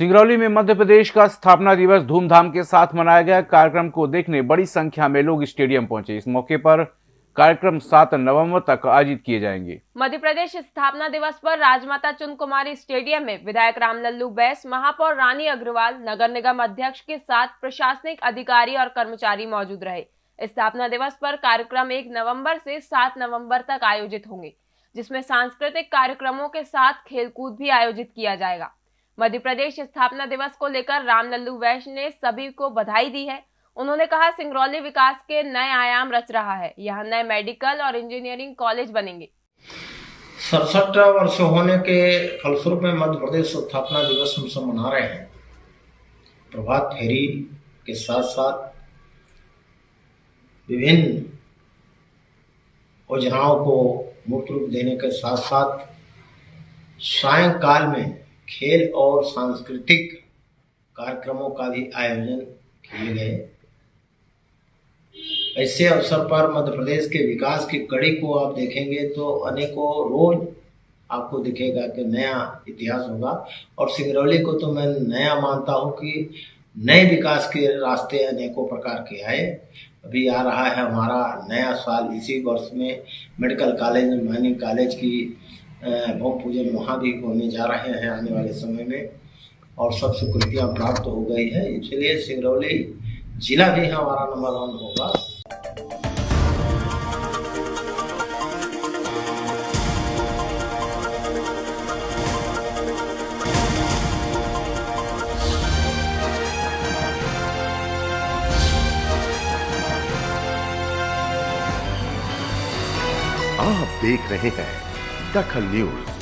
सिंगरौली में मध्य प्रदेश का स्थापना दिवस धूमधाम के साथ मनाया गया। कार्यक्रम को देखने बड़ी संख्या में लोग स्टेडियम पहुँचे। इस मौके पर कार्यक्रम 7 नवंबर तक आयोजित किए जाएँगे। मध्य प्रदेश स्थापना दिवस पर राजमाता चुन कुमारी स्टेडियम में विधायक रामलल्लू बैस, महापौर रानी अग्रवाल, नगर निगम अध्यक्ष के साथ प्रशासनिक अधिकारी और कर्मचारी मौजूद रहे। स्थापना दिवस पर कार्यक्रम एक नवंबर से सात नवंबर तक आयोजित होंगे, जिसमें सांस्कृतिक कार्यक्रमों के साथ खेलकूद भी आयोजित किया जाएगा। मध्य प्रदेश स्थापना दिवस को लेकर रामलल्लू वैश्य ने सभी को बधाई दी है। उन्होंने कहा, सिंगरौली विकास के नए आयाम रच रहा है। यहाँ नए मेडिकल और इंजीनियरिंग कॉलेज बनेंगे। सड़सठ वर्ष होने के फलस्वरूप में मध्य प्रदेश स्थापना दिवस हम सब मना रहे हैं। प्रभात फेरी के साथ साथ विभिन्न योजनाओं को मुक्त रूप देने के साथ साथ सायंकाल में खेल और सांस्कृतिक कार्यक्रमों का भी आयोजन किए गए। ऐसे अवसर पर मध्य प्रदेश के विकास की कड़ी को आप देखेंगे तो अनेकों रोज आपको दिखेगा कि नया इतिहास होगा। और सिंगरौली को तो मैं नया मानता हूँ कि नए विकास के रास्ते अनेकों प्रकार के आए। अभी आ रहा है हमारा नया साल इसी वर्ष में मेडिकल कॉलेज, माइनिंग कॉलेज की भूम पूजन वहाँ भी होने जा रहे हैं आने वाले समय में। और सब स्वीकृतियाँ प्राप्त हो गई है। इसलिए सिंगरौली जिला भी हमारा नंबर वन होगा। आप देख रहे हैं दखल न्यूज़